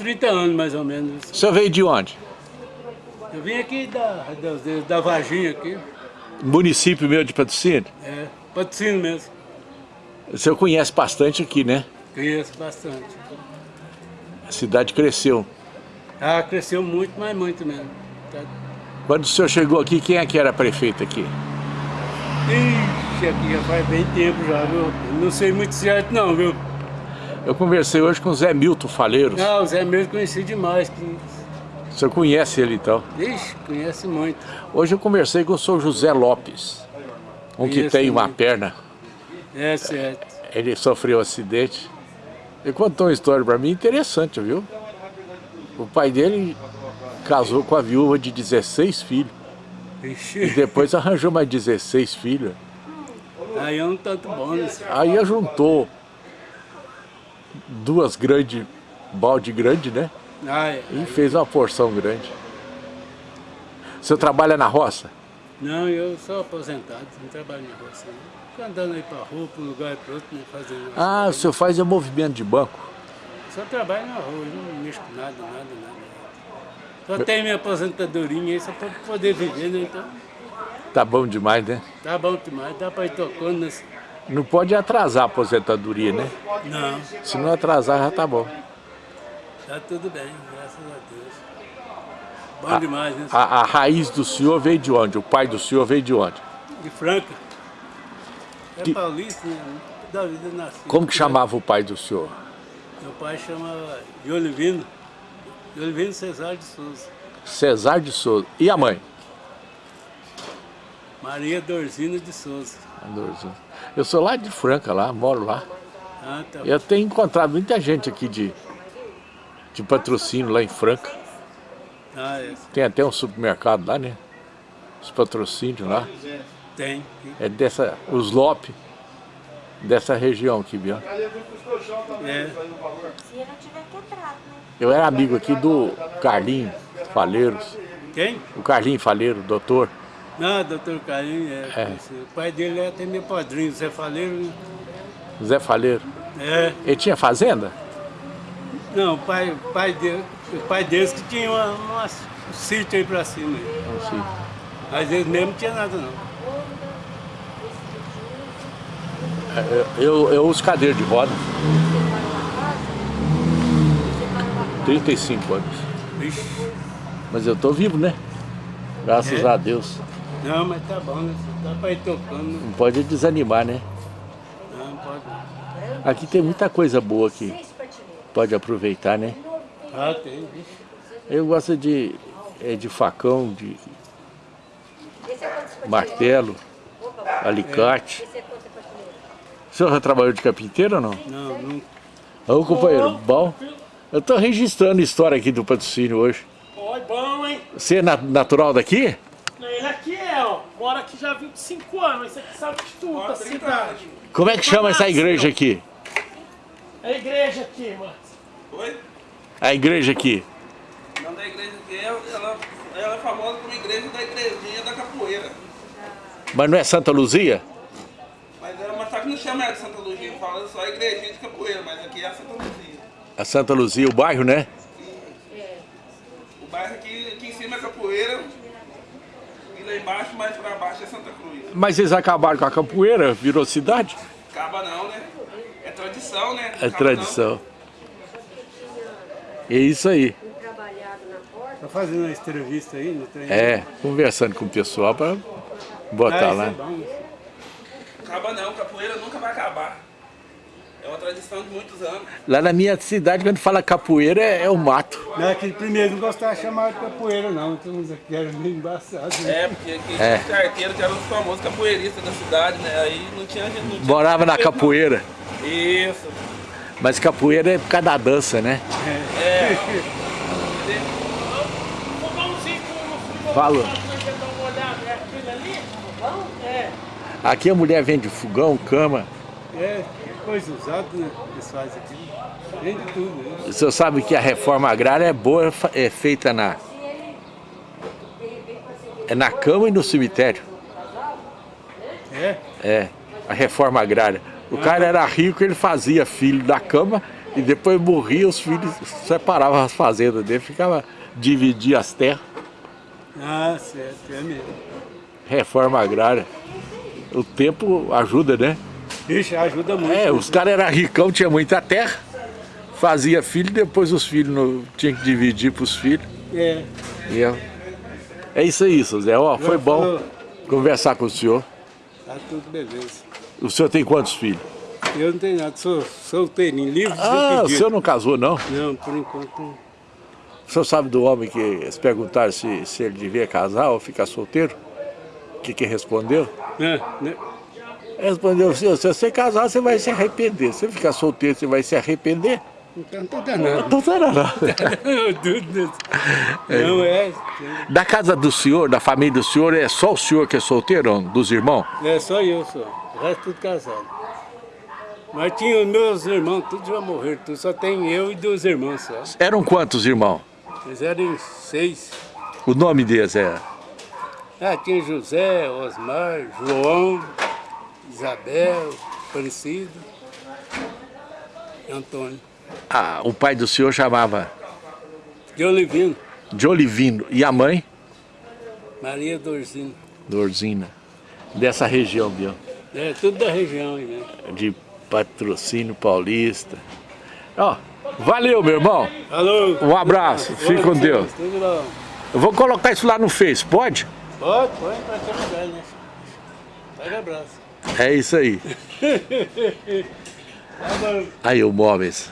30 anos, mais ou menos. O senhor veio de onde? Eu vim aqui da, da, da Varginha aqui. Município meu de Patrocínio? É, Patrocínio mesmo. O senhor conhece bastante aqui, né? Conheço bastante. A cidade cresceu. Ah, cresceu muito, mas muito mesmo. Tá- Quando o senhor chegou aqui, quem é que era prefeito aqui? Ixi, aqui já faz bem tempo já, viu? Não sei muito certo não, viu? Eu conversei hoje com o Zé Milton Faleiros. Ah, o Zé mesmo conheci demais. O senhor conhece ele então? Ixi, conhece muito. Hoje eu conversei com o senhor José Lopes, um que tem uma muito. perna. É certo. Ele sofreu um acidente. Ele contou uma história para mim interessante, viu? O pai dele casou com a viúva de 16 filhos. E Ixi, depois arranjou mais 16 filhos. aí é um tanto bom, né? Aí juntou duas grandes, balde grande, né? Ah, é. E fez uma porção grande. O senhor trabalha na roça? Não, eu sou aposentado, não trabalho na roça. não. Fico andando aí pra rua, pra um lugar e pro outro, né, fazendo... Ah, o senhor faz é movimento de banco. Só trabalho na rua, não mexo com nada, nada, nada. Só tenho minha aposentadorinha aí, só pra poder viver, né? Então, Tá bom demais, né? tá bom demais, dá pra ir tocando nesse... Não pode atrasar a aposentadoria, né? Não, Se não atrasar, já tá bom. tá tudo bem, graças a Deus. Bom demais, né? A, a raiz do senhor veio de onde? O pai do senhor veio de onde? De Franca. É Que- paulista, né? Da vida nasci. Como que chamava o pai do senhor? Meu pai chamava de Olivino. De Olivino Cesar de Souza. Cesar de Souza. E a mãe? Maria Dorzina de Souza. Eu sou lá de Franca, lá, moro lá. Ah, tá. Eu tenho encontrado muita gente aqui de, de patrocínio lá em Franca. Ah, é. Tem até um supermercado lá, né? Os patrocínios lá. Tem. É dessa, os Lopes, dessa região aqui, viu? É. Quebrado, né? Eu era amigo aqui do Carlinho Faleiros. Quem? O Carlinho Faleiro, doutor. Não, doutor Carinho, é. É. O pai dele é até meu padrinho, Zé Faleiro. né? Zé Faleiro. É. Ele tinha fazenda? Não, o pai, pai dele, o pai deles que tinha uma, uma, um sítio aí pra cima. Não sei. Mas eles mesmo não tinha nada não. Eu, eu, eu uso cadeira de roda. 35 anos. Ixi. Mas eu tô vivo, né? Graças É. a Deus. Não, mas tá bom, né? Dá pra ir tocando. né? Não pode desanimar, né? Não, pode. Aqui tem muita coisa boa aqui. Pode aproveitar, né? Ah, tem. Eu gosto de, é, de facão, de martelo, alicate. O senhor já trabalhou de carpinteiro ou não? Não, não. Ô companheiro, bom. Eu tô registrando história aqui do patrocínio hoje. Oi, bom, hein? Você é na- natural daqui? Aqui é. Mora aqui já há 25 anos. Esse aqui sabe de tudo da cidade. Como é que chama essa igreja aqui? É a igreja aqui, mano. Oi? A igreja aqui. O nome da igreja aqui é, ela, ela é famosa como igreja da igrejinha da capoeira. Mas não é Santa Luzia? Mas ela, mas só que não chama ela de Santa Luzia, fala só igrejinha de capoeira, mas aqui é a Santa Luzia. A Santa Luzia, o bairro, né? O bairro aqui, aqui em cima é capoeira e lá embaixo, mais pra baixo é Santa Cruz. Mas eles acabaram com a capoeira, virou cidade? Acaba não, né? É tradição, né? É tradição. É isso aí. Tá fazendo uma entrevista aí no trem? É, conversando com o pessoal para botar ah, lá. Isso é bom. não. Acaba não, capoeira nunca vai acabar. É tradição de muitos anos. Lá na minha cidade, quando fala capoeira, é, é o mato. Não é que primeiro não gostava de chamar de capoeira, não. Então uns aqui era meio embaçado. Né? É, porque aqui É. tinha arteiro que era um famoso capoeirista da cidade, né? Aí não tinha gente. Não tinha Morava na respeito, não. capoeira. Isso. Mas capoeira é por causa da dança, né? É. É ali? Fogão? É. Aqui a mulher vende fogão, cama. É, coisa usada, né? Eles fazem aqui. Vende tudo, né? O senhor sabe que a reforma agrária é boa, é feita na... É na cama e no cemitério. É? É, a reforma agrária. O cara era rico, ele fazia filho da cama E depois morria, os filhos separavam as fazendas dele, ficava dividir as terras. Ah, certo, é mesmo. Reforma agrária. O tempo ajuda, né? Ixi, ajuda muito. É, os caras eram ricão, tinha muita terra, fazia filho, depois os filhos tinham que dividir para os filhos. É. É, é isso aí, seu Zé. Ó, foi bom falou. conversar com o senhor. Tá tudo beleza. O senhor tem quantos filhos? Eu não tenho nada, sou solteirinho, livre de Ah, o senhor não casou, não? Não, por enquanto não. O senhor sabe do homem que eles perguntaram se, se ele devia casar ou ficar solteiro? O que que respondeu? É, né? Respondeu, se se você casar, você vai se arrepender. Se você ficar solteiro, você vai se arrepender? Então tá danado. Então não. Eu duvido. Não é. Da casa do senhor, da família do senhor, é só o senhor que é solteiro, dos irmãos? É só eu só. O resto tudo casado. Mas tinha os meus irmãos, todos já morreram. Tudo. Só tem eu e dois irmãos só. Eram quantos irmãos? Eles eram seis. O nome deles é... Ah, tinha José, Osmar, João, Isabel, Aparecido Antônio. Ah, o pai do senhor chamava De Olivino, de Olivino. E a mãe? Maria Dorzino. Dorzina. Dessa região, viu? É, tudo da região aí mesmo. De patrocínio paulista. Ó, valeu, meu irmão. Alô? Um abraço. Fique com Deus. Tudo bom. Eu vou colocar isso lá no Face, pode? Pode, pode, pra lugar, né? Pega abraço. É isso aí. Tá. Aí o Móveis.